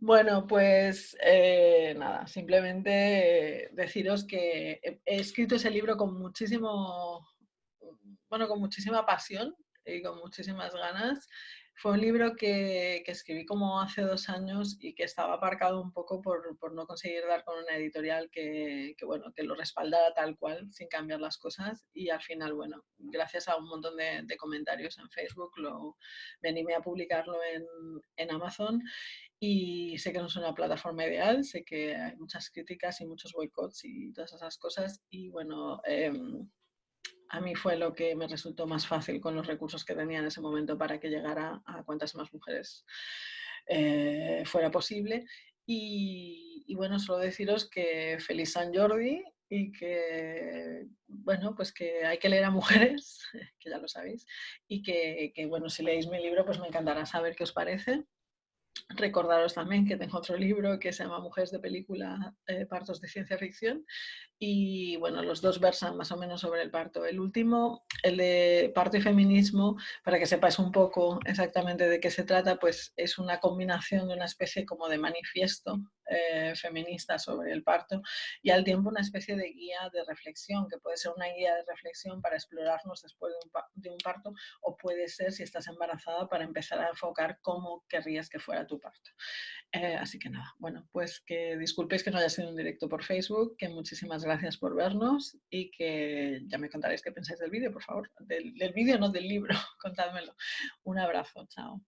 Bueno, pues eh, nada, simplemente deciros que he, he escrito ese libro con muchísimo, bueno, con muchísima pasión y con muchísimas ganas. Fue un libro que, que escribí como hace dos años y que estaba aparcado un poco por, por no conseguir dar con una editorial que, que, bueno, que lo respaldara tal cual, sin cambiar las cosas. Y al final, bueno, gracias a un montón de, de comentarios en Facebook, lo, me animé a publicarlo en, en Amazon y sé que no es una plataforma ideal, sé que hay muchas críticas y muchos boicots y todas esas cosas. Y bueno, eh, a mí fue lo que me resultó más fácil con los recursos que tenía en ese momento para que llegara a cuantas más mujeres eh, fuera posible. Y, bueno, solo deciros que feliz San Jordi y que, bueno, pues que hay que leer a mujeres, que ya lo sabéis, y que, que bueno, si leéis mi libro, pues me encantará saber qué os parece. Recordaros también que tengo otro libro que se llama Mujeres de película, eh, partos de ciencia ficción, y bueno, los dos versan más o menos sobre el parto. El último, el de parto y feminismo, para que sepáis un poco exactamente de qué se trata, pues es una combinación de una especie como de manifiesto eh, feminista sobre el parto y al tiempo una especie de guía de reflexión, que puede ser una guía de reflexión para explorarnos después de un, de un parto o puede ser, si estás embarazada, para empezar a enfocar cómo querrías que fuera tu parto. Eh, así que nada, bueno, pues que disculpéis que no haya sido un directo por Facebook, que muchísimas gracias por vernos y que ya me contaréis qué pensáis del vídeo, por favor. Del, del vídeo, no del libro, contádmelo. Un abrazo, chao.